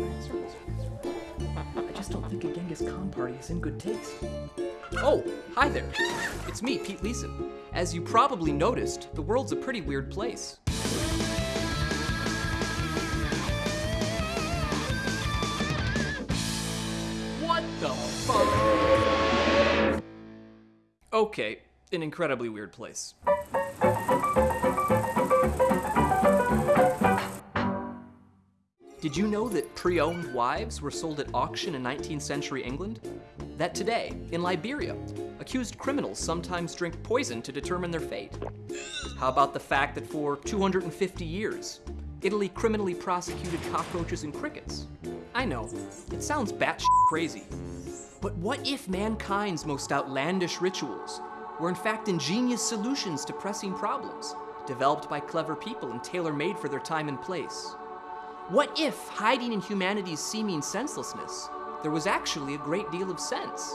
I just don't think a Genghis Khan party is in good taste. Oh, hi there. It's me, Pete Leeson. As you probably noticed, the world's a pretty weird place. What the fuck? Okay, an incredibly weird place. Did you know that pre-owned wives were sold at auction in 19th century England? That today, in Liberia, accused criminals sometimes drink poison to determine their fate? How about the fact that for 250 years, Italy criminally prosecuted cockroaches and crickets? I know, it sounds batshit crazy. But what if mankind's most outlandish rituals were in fact ingenious solutions to pressing problems, developed by clever people and tailor-made for their time and place? What if, hiding in humanity's seeming senselessness, there was actually a great deal of sense?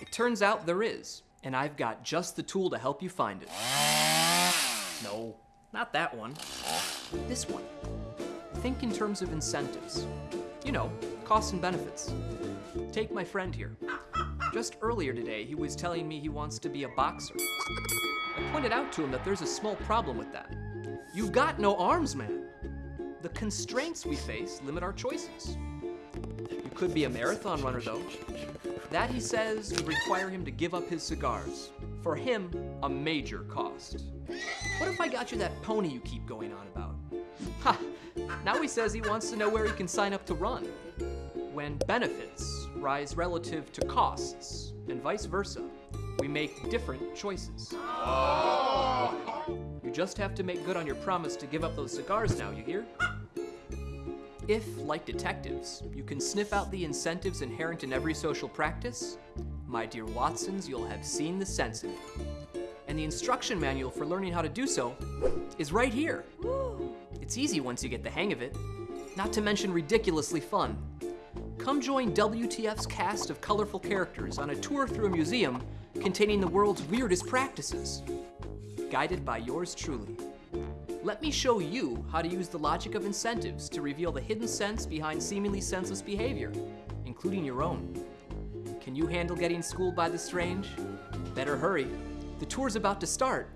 It turns out there is, and I've got just the tool to help you find it. No, not that one. This one. Think in terms of incentives. You know, costs and benefits. Take my friend here. Just earlier today, he was telling me he wants to be a boxer. I pointed out to him that there's a small problem with that. You've got no arms, man. The constraints we face limit our choices. You could be a marathon runner, though. That, he says, would require him to give up his cigars. For him, a major cost. What if I got you that pony you keep going on about? Ha! Now he says he wants to know where he can sign up to run. When benefits rise relative to costs, and vice versa, we make different choices. Oh! You just have to make good on your promise to give up those cigars now, you hear? If, like detectives, you can sniff out the incentives inherent in every social practice, my dear Watsons, you'll have seen the sense in it. And the instruction manual for learning how to do so is right here. It's easy once you get the hang of it, not to mention ridiculously fun. Come join WTF's cast of colorful characters on a tour through a museum containing the world's weirdest practices. Guided by yours truly. Let me show you how to use the logic of incentives to reveal the hidden sense behind seemingly senseless behavior, including your own. Can you handle getting schooled by the strange? Better hurry. The tour's about to start.